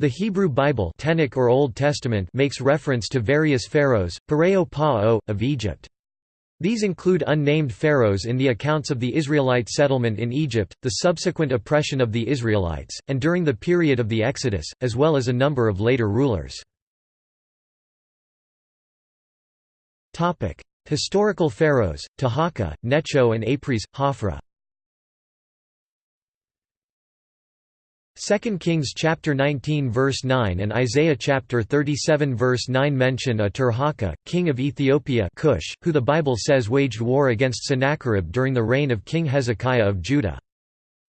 The Hebrew Bible Tanakh or Old Testament makes reference to various pharaohs, Pareo Pa'o, of Egypt. These include unnamed pharaohs in the accounts of the Israelite settlement in Egypt, the subsequent oppression of the Israelites, and during the period of the Exodus, as well as a number of later rulers. Historical pharaohs, Taharqa, Necho and Apries, Hophra 2 Kings chapter 19 verse 9 and Isaiah chapter 37 verse 9 mention a Tirhaka, king of Ethiopia Cush, who the Bible says waged war against Sennacherib during the reign of King Hezekiah of Judah.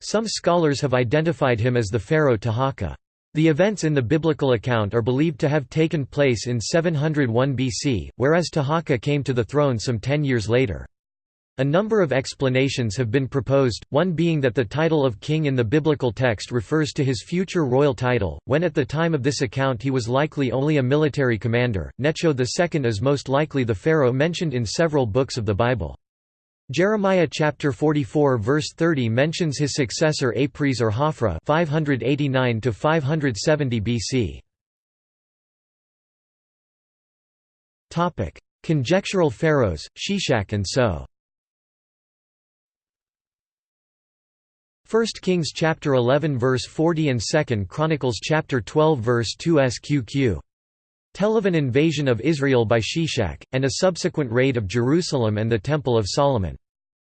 Some scholars have identified him as the pharaoh Taharqa. The events in the biblical account are believed to have taken place in 701 BC, whereas Taharqa came to the throne some ten years later. A number of explanations have been proposed, one being that the title of king in the biblical text refers to his future royal title, when at the time of this account he was likely only a military commander. Necho II is most likely the pharaoh mentioned in several books of the Bible. Jeremiah chapter 44 verse 30 mentions his successor Apries or Hophra 589 to 570 BC. Topic: Conjectural pharaohs, Shishak and So. 1 Kings chapter 11 verse 40 and 2 Chronicles chapter 12 verse 2 sqq. Tell of an invasion of Israel by Shishak, and a subsequent raid of Jerusalem and the Temple of Solomon.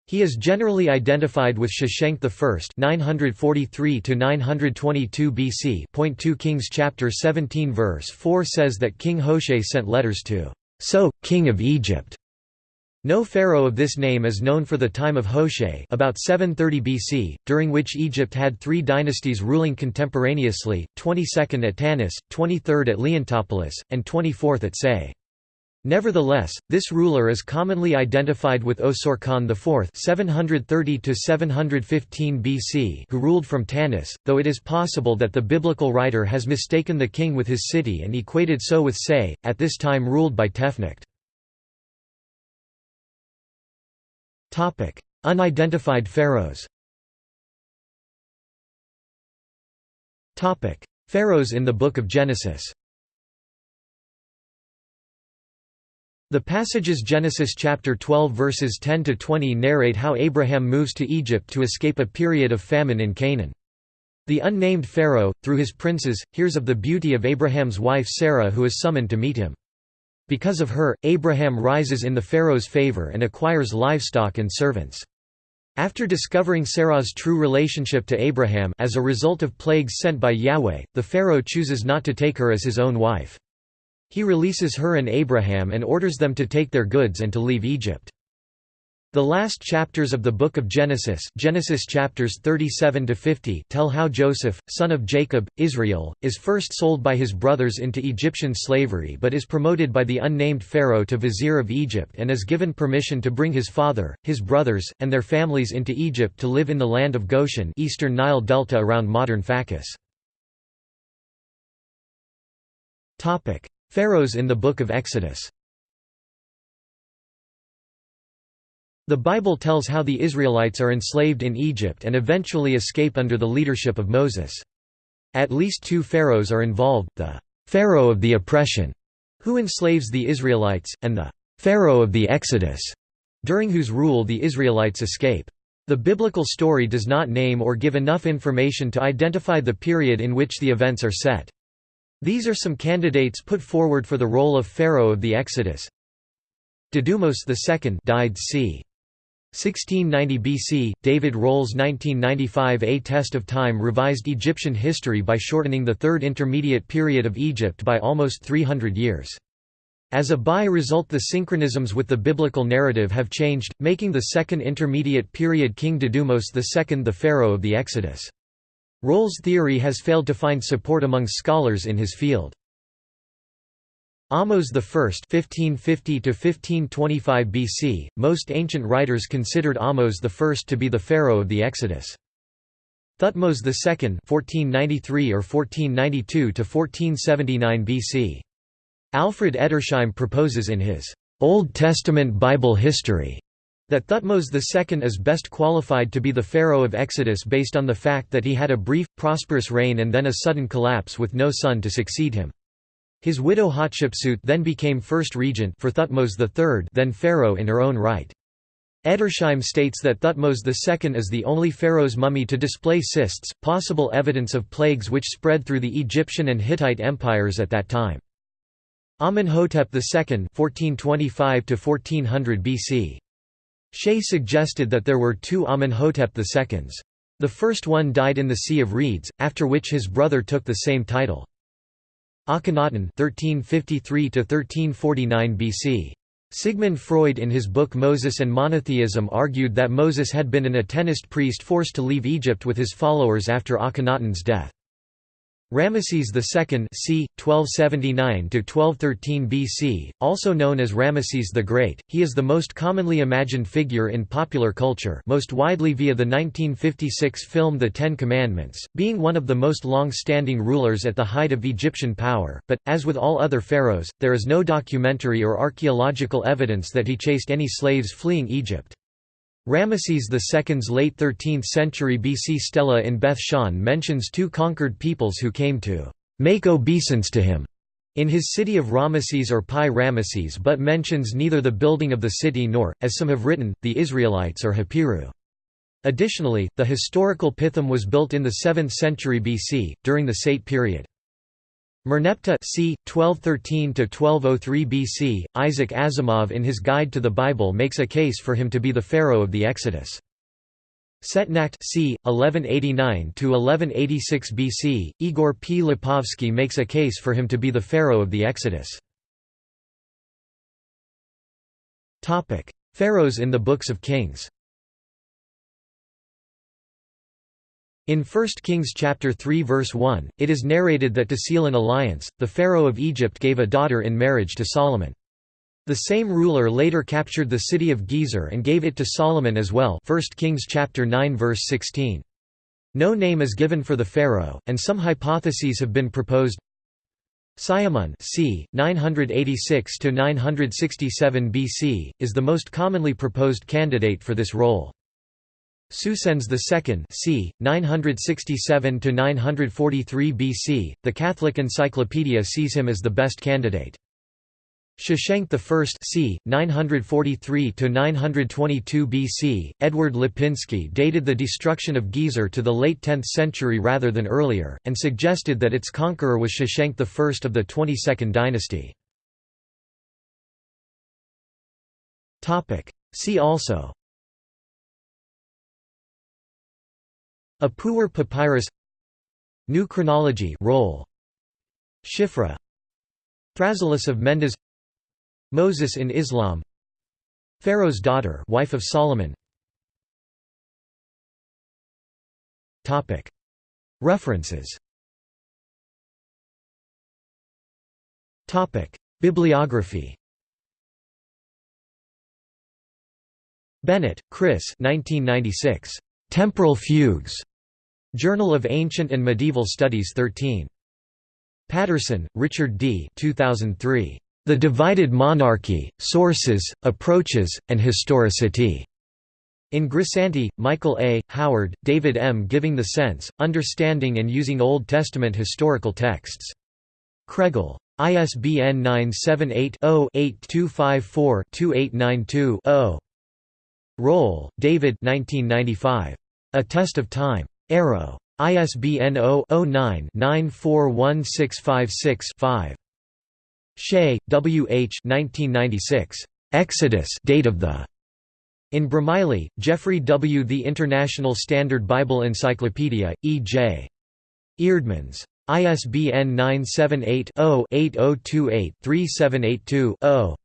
He is generally identified with Shoshenq I 943 922 BC. Point 2 Kings chapter 17 verse 4 says that King Hoshea sent letters to So, king of Egypt, no pharaoh of this name is known for the time of Hoshea about 730 BC, during which Egypt had three dynasties ruling contemporaneously, 22nd at Tanis, 23rd at Leontopolis, and 24th at Sais. Nevertheless, this ruler is commonly identified with Osorkon IV 730 BC who ruled from Tanis, though it is possible that the biblical writer has mistaken the king with his city and equated so with Sais, at this time ruled by Tefnakht. Unidentified pharaohs Pharaohs in the Book of Genesis The passages Genesis chapter 12 verses 10 to 20 narrate how Abraham moves to Egypt to escape a period of famine in Canaan. The unnamed Pharaoh, through his princes, hears of the beauty of Abraham's wife Sarah who is summoned to meet him. Because of her, Abraham rises in the Pharaoh's favor and acquires livestock and servants. After discovering Sarah's true relationship to Abraham as a result of plagues sent by Yahweh, the Pharaoh chooses not to take her as his own wife. He releases her and Abraham and orders them to take their goods and to leave Egypt. The last chapters of the Book of Genesis Genesis chapters 37 to 50 tell how Joseph, son of Jacob, Israel, is first sold by his brothers into Egyptian slavery but is promoted by the unnamed Pharaoh to vizier of Egypt and is given permission to bring his father, his brothers, and their families into Egypt to live in the land of Goshen eastern Nile delta around modern Phakis. Pharaohs in the Book of Exodus The Bible tells how the Israelites are enslaved in Egypt and eventually escape under the leadership of Moses. At least two pharaohs are involved, the «pharaoh of the oppression», who enslaves the Israelites, and the «pharaoh of the Exodus», during whose rule the Israelites escape. The biblical story does not name or give enough information to identify the period in which the events are set. These are some candidates put forward for the role of Pharaoh of the Exodus. Dedumose II died c. 1690 BC, David Rohl's 1995 A Test of Time revised Egyptian history by shortening the Third Intermediate Period of Egypt by almost 300 years. As a by-result the synchronisms with the biblical narrative have changed, making the Second Intermediate Period King Dedumose II the pharaoh of the Exodus. Rohl's theory has failed to find support among scholars in his field. Ahmose I (1550–1525 BC). Most ancient writers considered Ahmose I to be the pharaoh of the Exodus. Thutmose II (1493 or 1492 1479 BC). Alfred Edersheim proposes in his Old Testament Bible History That Thutmose II is best qualified to be the pharaoh of Exodus based on the fact that he had a brief, prosperous reign and then a sudden collapse with no son to succeed him. His widow Hatshepsut then became first regent for Thutmose III then pharaoh in her own right. Edersheim states that Thutmose II is the only pharaoh's mummy to display cysts, possible evidence of plagues which spread through the Egyptian and Hittite empires at that time. Amenhotep II (1425–1400 BC. Shea suggested that there were two Amenhotep IIs. The first one died in the Sea of Reeds, after which his brother took the same title. Akhenaten (1353–1349 BC. Sigmund Freud in his book Moses and Monotheism argued that Moses had been an Atenist priest forced to leave Egypt with his followers after Akhenaten's death. Ramesses II c. 1279–1213 BC, also known as Ramesses the Great, he is the most commonly imagined figure in popular culture most widely via the 1956 film The Ten Commandments, being one of the most long-standing rulers at the height of Egyptian power, but, as with all other pharaohs, there is no documentary or archaeological evidence that he chased any slaves fleeing Egypt. Ramesses II's late 13th century BC stela in Beth Shan mentions two conquered peoples who came to make obeisance to him in his city of Ramesses or Pi Ramesses but mentions neither the building of the city nor, as some have written, the Israelites or Hapiru. Additionally, the historical Pithom was built in the 7th century BC, during the Saite period. Merneptah c. 1213–1203 BC, Isaac Asimov in his Guide to the Bible makes a case for him to be the pharaoh of the Exodus. Setnakhte c. 1189–1186 BC, Igor P. Lipovsky makes a case for him to be the pharaoh of the Exodus. Pharaohs in the Books of Kings In 1 Kings chapter 3 verse 1, it is narrated that to seal an alliance, the pharaoh of Egypt gave a daughter in marriage to Solomon. The same ruler later captured the city of Gezer and gave it to Solomon as well 1 Kings chapter 9 verse 16. No name is given for the pharaoh, and some hypotheses have been proposed. Siamun c. 986–967 BC, is the most commonly proposed candidate for this role. Psusennes II c. 967–943 BC, the Catholic Encyclopedia sees him as the best candidate. Shoshenq I c. 943–922 BC, Edward Lipinski dated the destruction of Gezer to the late 10th century rather than earlier, and suggested that its conqueror was Shoshenq I of the 22nd dynasty. See also Ipuwer Papyrus. New Chronology Rohl Shifra. Thrasyllus of Mendes. Moses in Islam. Pharaoh's daughter wife of Solomon. Topic. References. Topic. Bibliography. Bennett, Chris 1996 Temporal Fugues. Journal of Ancient and Medieval Studies 13. Patterson, Richard D. 2003. The Divided Monarchy, Sources, Approaches, and Historicity. In Grisanti, Michael A., Howard, David M. Giving the Sense, Understanding and Using Old Testament Historical Texts. Kregel. ISBN 978 0 8254 2892 0. Rohl, David 1995. A Test of Time. Arrow. ISBN 0-09-941656-5. Shea, W. H. 1996. Exodus date of the in Bromiley, Jeffrey W. The International Standard Bible Encyclopedia, E. J. Eerdmans. ISBN 978 0 8028 3782 0.